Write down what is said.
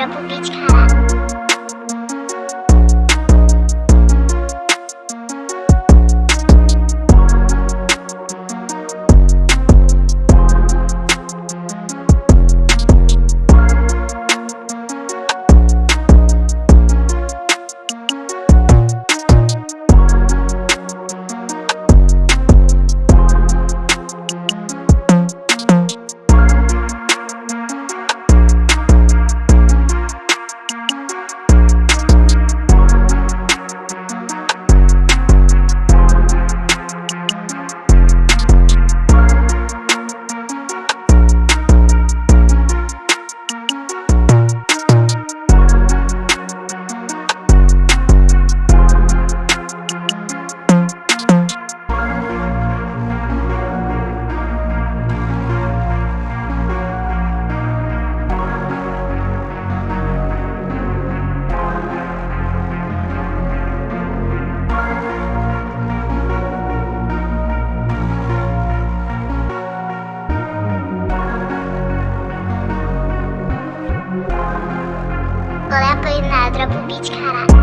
Republiczka Sandra Bubicka